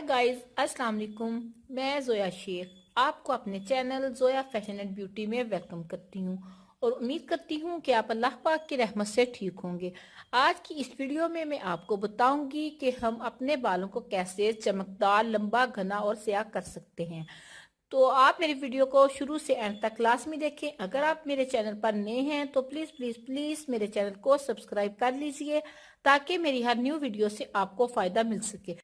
Guys अस्सलाम वालेकुम। मैं जोया शेख। आपको अपने channel Zoya fashion and beauty में वेलकम करती हूँ। और उम्मीद करती हूँ कि आप अल्लाह पाक की रहमत से ठीक होंगे। आज की इस वीडियो में मैं आपको बताऊँगी कि हम अपने बालों को कैसे चमकदार, लंबा, घना और स्याह कर सकते हैं। तो आप मेरी वीडियो को शुरू से एंड तक क्लास में देखें। अगर आप मेरे चैनल पर नए हैं तो प्लीज़ प्लीज़ प्लीज़ मेरे चैनल को सब्सक्राइब कर लीजिए, ताकि मेरी हर न्यू वीडियो से आपको फ़ायदा मिल सके।